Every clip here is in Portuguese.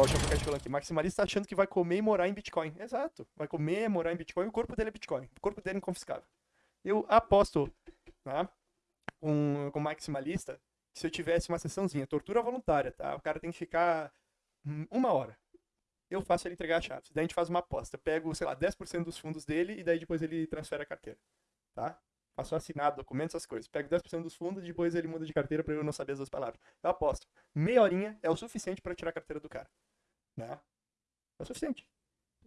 Ó, o Chapacat falando aqui, maximalista achando que vai comer e morar em Bitcoin. Exato. Vai comer, morar em Bitcoin, o corpo dele é Bitcoin. O corpo dele é inconfiscável. Eu aposto, tá? Com, com maximalista, se eu tivesse uma sessãozinha, tortura voluntária, tá? O cara tem que ficar hum, uma hora. Eu faço ele entregar a chave. Daí a gente faz uma aposta. Pego, sei lá, 10% dos fundos dele e daí depois ele transfere a carteira. Tá? Faço assinado, documentos, essas coisas. Pego 10% dos fundos e depois ele muda de carteira para eu não saber as duas palavras. Eu aposto. Meia horinha é o suficiente para tirar a carteira do cara. Né? É o suficiente.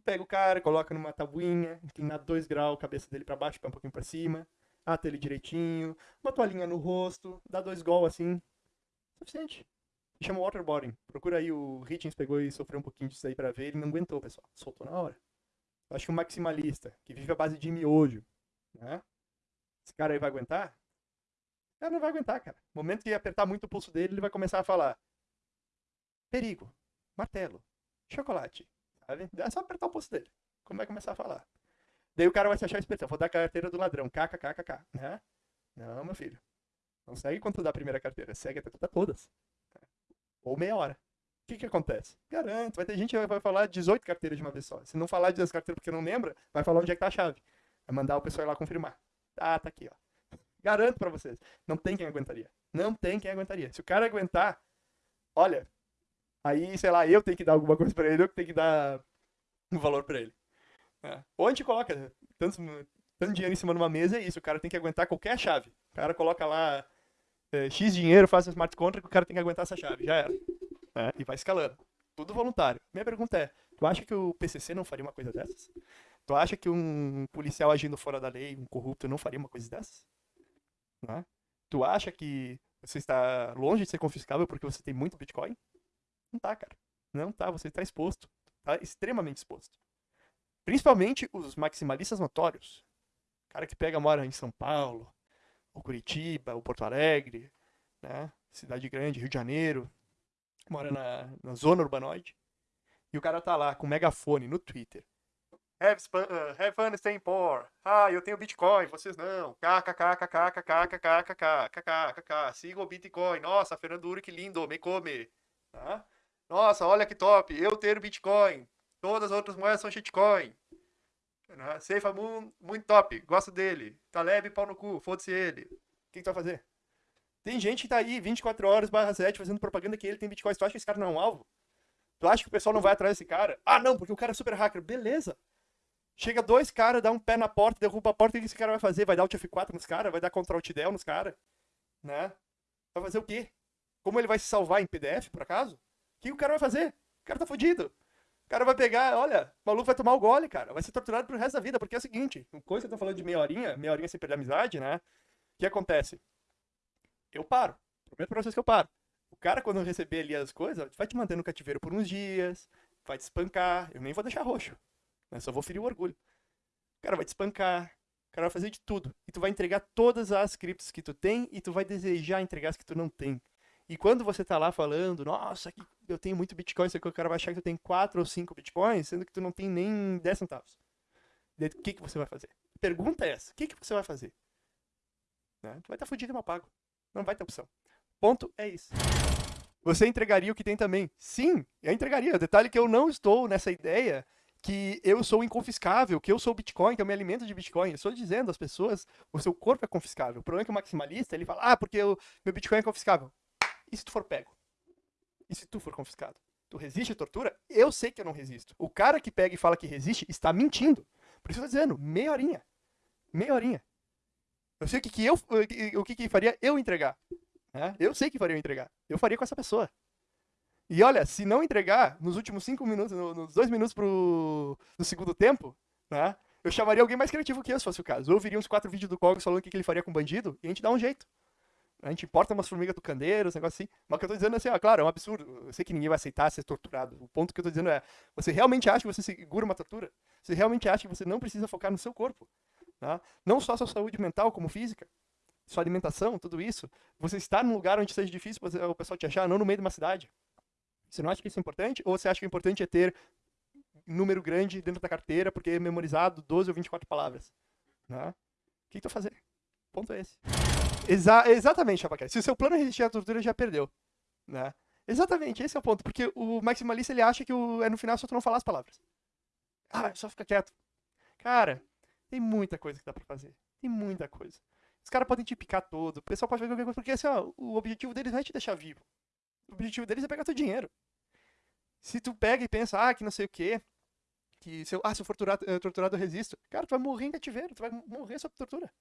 Pega o cara, coloca numa tabuinha, inclina 2 graus, cabeça dele para baixo, pé um pouquinho para cima, ata ele direitinho, uma toalhinha no rosto, dá dois gols assim. Suficiente. Chama waterboarding. Procura aí, o Hitchens pegou e sofreu um pouquinho disso aí pra ver, ele não aguentou, pessoal. Soltou na hora. Acho que o maximalista, que vive à base de miojo, né? Esse cara aí vai aguentar? O não vai aguentar, cara. No momento que apertar muito o pulso dele, ele vai começar a falar: perigo, martelo, chocolate. Sabe? É só apertar o pulso dele. Como vai começar a falar? Daí o cara vai se achar espertão. Vou dar a carteira do ladrão. KKKKK. Né? Não, meu filho. Não segue quando tu dá a primeira carteira. Segue até tu todas. Ou meia hora. O que que acontece? Garanto, vai ter gente que vai falar 18 carteiras de uma vez só. Se não falar 18 carteiras porque não lembra, vai falar onde é que tá a chave. Vai mandar o pessoal ir lá confirmar. Ah, tá aqui, ó. Garanto pra vocês. Não tem quem aguentaria. Não tem quem aguentaria. Se o cara aguentar, olha, aí, sei lá, eu tenho que dar alguma coisa pra ele, eu tenho que dar um valor pra ele. É. Ou a gente coloca tanto, tanto dinheiro em cima de uma mesa, é isso. O cara tem que aguentar qualquer chave. O cara coloca lá é, X dinheiro, faz um smart contract, o cara tem que aguentar essa chave. Já era. É, e vai escalando. Tudo voluntário. Minha pergunta é, tu acha que o PCC não faria uma coisa dessas? Tu acha que um policial agindo fora da lei, um corrupto, não faria uma coisa dessas? É? Tu acha que você está longe de ser confiscável porque você tem muito Bitcoin? Não tá, cara. Não tá, você está exposto. Tá extremamente exposto. Principalmente os maximalistas notórios. Cara que pega, mora em São Paulo, ou Curitiba, ou Porto Alegre, né? Cidade grande, Rio de Janeiro, mora na, na zona urbanoide. E o cara tá lá com megafone no Twitter. Have, uh, have fun staying poor. Ah, eu tenho Bitcoin, vocês não. KKKKKKKKKKKKKKKK. Siga o Bitcoin. Nossa, Fernando Uri, que lindo, me come. Tá? Nossa, olha que top. Eu tenho Bitcoin. Todas as outras moedas são shitcoin. Né? Seifa Moon, muito top. Gosto dele. Taleb, pau no cu. Foda-se ele. O que, que tu vai fazer? Tem gente que tá aí 24 horas barra 7 fazendo propaganda que ele tem Bitcoin. Tu acha que esse cara não é um alvo? Tu acha que o pessoal não vai atrás desse cara? Ah, não, porque o cara é super hacker. Beleza. Chega dois caras, dá um pé na porta, derruba a porta, o que esse cara vai fazer? Vai dar o F4 nos caras? Vai dar Ctrl Alt Del nos caras? Né? Vai fazer o quê? Como ele vai se salvar em PDF, por acaso? Que o cara vai fazer? O cara tá fudido. O cara vai pegar, olha, o maluco vai tomar o gole, cara. Vai ser torturado pro resto da vida, porque é o seguinte, coisa que eu tô falando de meia horinha, meia horinha sem perder amizade, né? O que acontece? Eu paro. Prometo pra vocês que eu paro. O cara, quando receber ali as coisas, vai te manter no cativeiro por uns dias, vai te espancar. Eu nem vou deixar roxo. Né? Só vou ferir o orgulho. O cara vai te espancar. O cara vai fazer de tudo. E tu vai entregar todas as criptos que tu tem e tu vai desejar entregar as que tu não tem. E quando você tá lá falando, nossa, eu tenho muito Bitcoin, só que o cara vai achar que tu tem 4 ou 5 Bitcoins, sendo que tu não tem nem 10 centavos. o que, que você vai fazer? pergunta é essa: o que, que você vai fazer? Né? Tu vai estar tá fudido e mal pago. Não vai ter opção. Ponto é isso. Você entregaria o que tem também? Sim, eu entregaria. O detalhe é que eu não estou nessa ideia que eu sou inconfiscável, que eu sou Bitcoin, que eu me alimento de Bitcoin. Eu estou dizendo às pessoas, o seu corpo é confiscável. O problema é que o maximalista, ele fala, ah, porque o meu Bitcoin é confiscável. E se tu for pego? E se tu for confiscado? Tu resiste à tortura? Eu sei que eu não resisto. O cara que pega e fala que resiste está mentindo. Por isso eu estou dizendo, meia horinha. Meia horinha. Eu sei o que, que eu o que, que faria eu entregar. Né? Eu sei que faria eu entregar. Eu faria com essa pessoa. E olha, se não entregar nos últimos cinco minutos, nos dois minutos pro, do segundo tempo, né? Eu chamaria alguém mais criativo que eu, se fosse o caso. Eu ouviria uns quatro vídeos do Cogos falando o que, que ele faria com bandido e a gente dá um jeito. A gente importa umas formigas do candeiro, uns negócios assim. Mas o que eu tô dizendo é assim, ó, claro, é um absurdo. Eu sei que ninguém vai aceitar ser torturado. O ponto que eu tô dizendo é, você realmente acha que você segura uma tortura? Você realmente acha que você não precisa focar no seu corpo? Tá? Não só sua saúde mental, como física, sua alimentação, tudo isso. Você está num lugar onde seja difícil o pessoal te achar, não no meio de uma cidade. Você não acha que isso é importante? Ou você acha que é importante é ter número grande dentro da carteira, porque é memorizado 12 ou 24 palavras? Né? O que tu fazer? O ponto é esse. Exa exatamente, Chapaquete. Se o seu plano é resistir à tortura, já perdeu. Né? Exatamente, esse é o ponto. Porque o maximalista ele acha que o, é no final só tu não falar as palavras. Ah, só fica quieto. Cara, tem muita coisa que dá pra fazer. Tem muita coisa. Os caras podem te picar todo. O pessoal pode fazer qualquer coisa. Porque assim, ó, o objetivo deles não é te deixar vivo. O objetivo deles é pegar teu dinheiro. Se tu pega e pensa, ah, que não sei o quê, que se eu, ah, se eu for torturado, torturado eu resisto. Cara, tu vai morrer em cativeiro, tu vai morrer sob tortura.